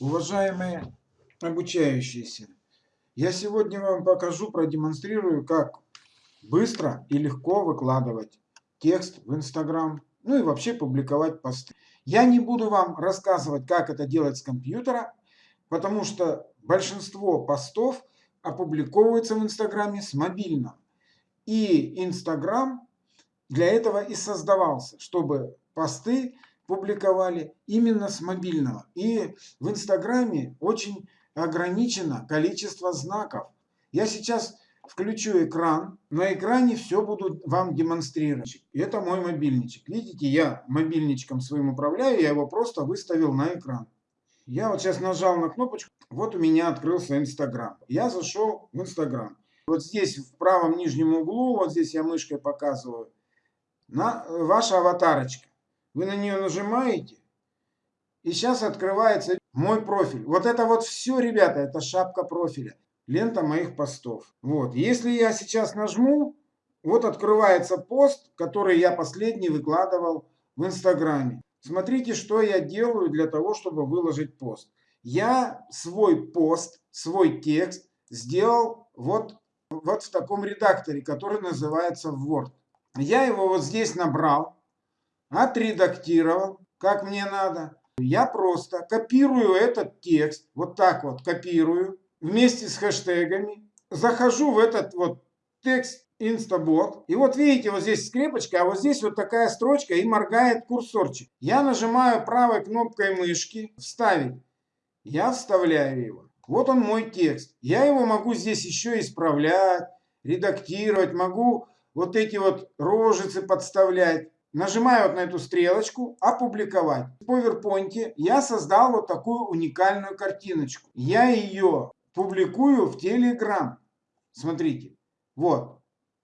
Уважаемые обучающиеся, я сегодня вам покажу, продемонстрирую, как быстро и легко выкладывать текст в Инстаграм, ну и вообще публиковать посты. Я не буду вам рассказывать, как это делать с компьютера, потому что большинство постов опубликовывается в Инстаграме с мобильного. И Инстаграм для этого и создавался, чтобы посты публиковали именно с мобильного. И в Инстаграме очень ограничено количество знаков. Я сейчас включу экран. На экране все буду вам демонстрировать. Это мой мобильничек. Видите, я мобильничком своим управляю. Я его просто выставил на экран. Я вот сейчас нажал на кнопочку. Вот у меня открылся Инстаграм. Я зашел в Инстаграм. Вот здесь в правом нижнем углу, вот здесь я мышкой показываю, на ваша аватарочка. Вы на нее нажимаете, и сейчас открывается мой профиль. Вот это вот все, ребята, это шапка профиля. Лента моих постов. Вот. Если я сейчас нажму, вот открывается пост, который я последний выкладывал в Инстаграме. Смотрите, что я делаю для того, чтобы выложить пост. Я свой пост, свой текст сделал вот, вот в таком редакторе, который называется Word. Я его вот здесь набрал отредактировал, как мне надо. Я просто копирую этот текст, вот так вот копирую, вместе с хэштегами. Захожу в этот вот текст Instabot. И вот видите, вот здесь скрепочка, а вот здесь вот такая строчка и моргает курсорчик. Я нажимаю правой кнопкой мышки «Вставить». Я вставляю его. Вот он мой текст. Я его могу здесь еще исправлять, редактировать, могу вот эти вот рожицы подставлять. Нажимаю вот на эту стрелочку «Опубликовать». В PowerPoint я создал вот такую уникальную картиночку. Я ее публикую в Telegram. Смотрите. Вот.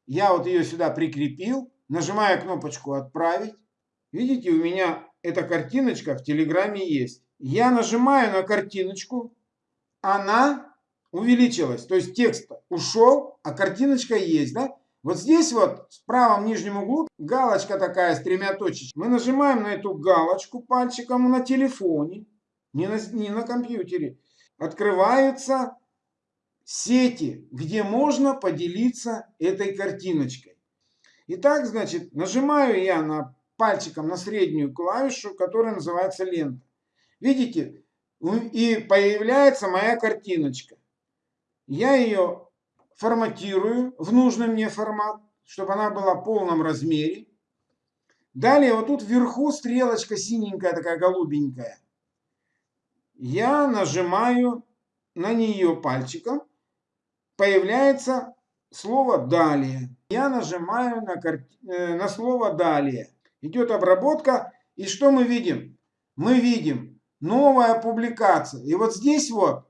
Я вот ее сюда прикрепил. Нажимаю кнопочку «Отправить». Видите, у меня эта картиночка в Телеграме есть. Я нажимаю на картиночку. Она увеличилась. То есть текст ушел, а картиночка есть. Да? Вот здесь вот в правом нижнем углу галочка такая с тремя точечками. Мы нажимаем на эту галочку пальчиком на телефоне, не на, не на компьютере. Открываются сети, где можно поделиться этой картиночкой. Итак, значит, нажимаю я на пальчиком на среднюю клавишу, которая называется лента. Видите? И появляется моя картиночка. Я ее форматирую в нужный мне формат, чтобы она была в полном размере. Далее вот тут вверху стрелочка синенькая, такая голубенькая. Я нажимаю на нее пальчиком. Появляется слово «Далее». Я нажимаю на, карт... Э, на слово «Далее». Идет обработка. И что мы видим? Мы видим новая публикация. И вот здесь вот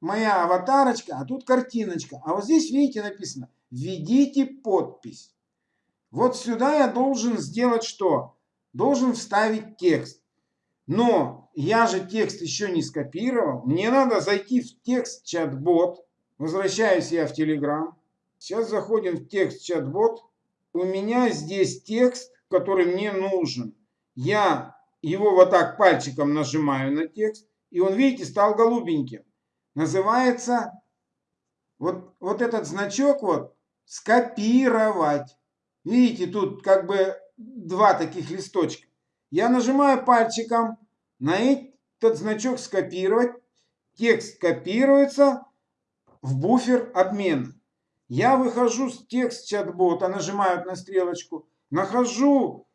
моя аватарочка, а тут картиночка. А вот здесь, видите, написано «Введите подпись». Вот сюда я должен сделать что? Должен вставить текст. Но я же текст еще не скопировал. Мне надо зайти в текст чат-бот. Возвращаюсь я в Telegram. Сейчас заходим в текст чат-бот. У меня здесь текст, который мне нужен. Я его вот так пальчиком нажимаю на текст. И он, видите, стал голубеньким называется вот, вот этот значок вот скопировать. Видите, тут как бы два таких листочка. Я нажимаю пальчиком на этот значок скопировать. Текст копируется в буфер обмена. Я выхожу с текст чат-бота, нажимаю на стрелочку, нахожу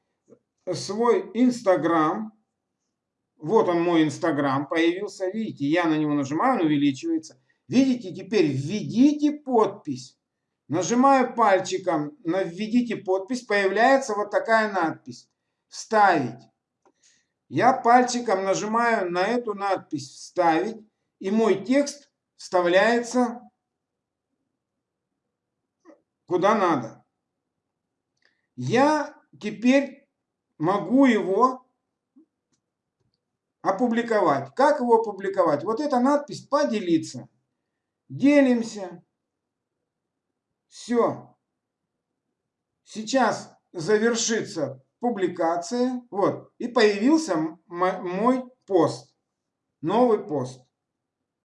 свой Инстаграм, вот он мой Инстаграм появился. Видите, я на него нажимаю, он увеличивается. Видите, теперь введите подпись. Нажимаю пальчиком на введите подпись. Появляется вот такая надпись. Вставить. Я пальчиком нажимаю на эту надпись вставить. И мой текст вставляется куда надо. Я теперь могу его опубликовать. Как его опубликовать? Вот эта надпись «Поделиться». Делимся. Все. Сейчас завершится публикация. Вот. И появился мой пост. Новый пост.